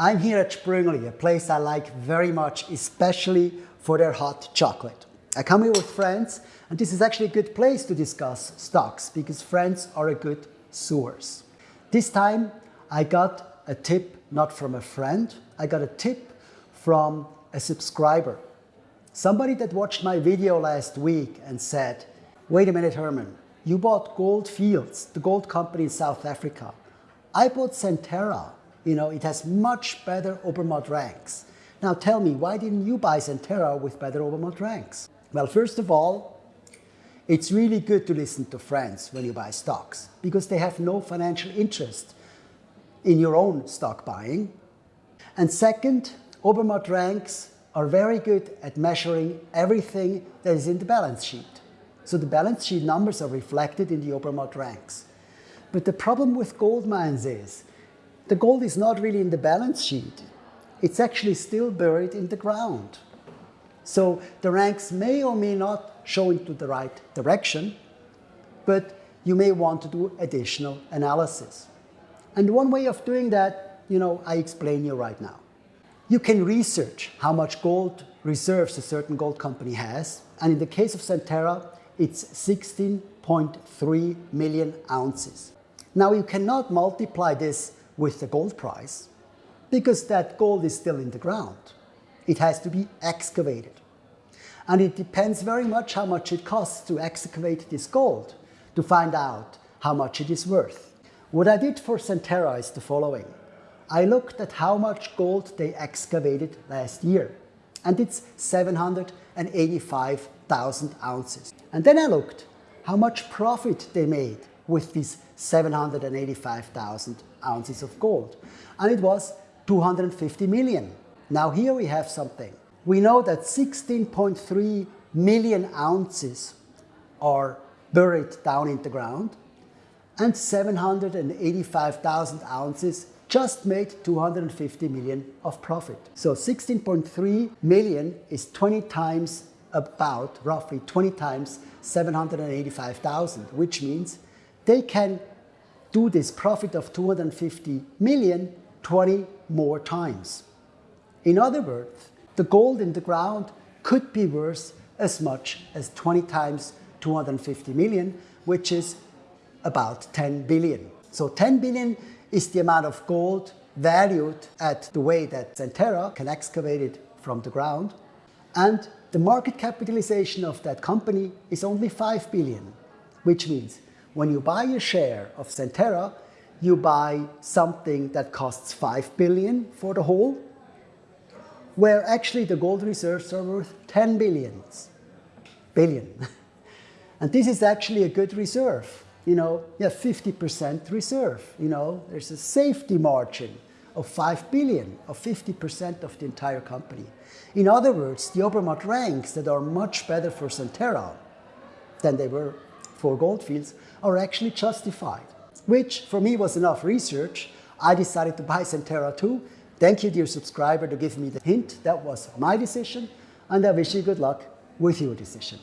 I'm here at Sprüngli, a place I like very much, especially for their hot chocolate. I come here with friends, and this is actually a good place to discuss stocks because friends are a good source. This time, I got a tip not from a friend, I got a tip from a subscriber. Somebody that watched my video last week and said, wait a minute, Herman, you bought Gold Fields, the gold company in South Africa. I bought Centerra. You know, it has much better Obermatt ranks. Now tell me, why didn't you buy Centerra with better Obermatt ranks? Well, first of all, it's really good to listen to friends when you buy stocks because they have no financial interest in your own stock buying. And second, Obermatt ranks are very good at measuring everything that is in the balance sheet. So the balance sheet numbers are reflected in the Obermatt ranks. But the problem with gold mines is the gold is not really in the balance sheet. It's actually still buried in the ground. So the ranks may or may not show into the right direction, but you may want to do additional analysis. And one way of doing that, you know, I explain you right now. You can research how much gold reserves a certain gold company has. And in the case of Centerra, it's 16.3 million ounces. Now you cannot multiply this with the gold price because that gold is still in the ground. It has to be excavated. And it depends very much how much it costs to excavate this gold to find out how much it is worth. What I did for Centerra is the following. I looked at how much gold they excavated last year, and it's 785,000 ounces. And then I looked how much profit they made with these 785,000 ounces of gold, and it was 250 million. Now here we have something. We know that 16.3 million ounces are buried down in the ground, and 785,000 ounces just made 250 million of profit. So 16.3 million is 20 times about, roughly 20 times 785,000, which means they can do this profit of 250 million 20 more times. In other words, the gold in the ground could be worth as much as 20 times 250 million, which is about 10 billion. So 10 billion is the amount of gold valued at the way that Centerra can excavate it from the ground. And the market capitalization of that company is only 5 billion, which means when you buy a share of Centerra, you buy something that costs 5 billion for the whole, where actually the gold reserves are worth 10 billions, billion. and this is actually a good reserve you know, you have 50% reserve. You know, there's a safety margin of 5 billion, of 50% of the entire company. In other words, the Obermatt ranks that are much better for Centerra than they were for Gold Fields are actually justified, which for me was enough research. I decided to buy Centerra too. Thank you, dear subscriber, to give me the hint. That was my decision, and I wish you good luck with your decision.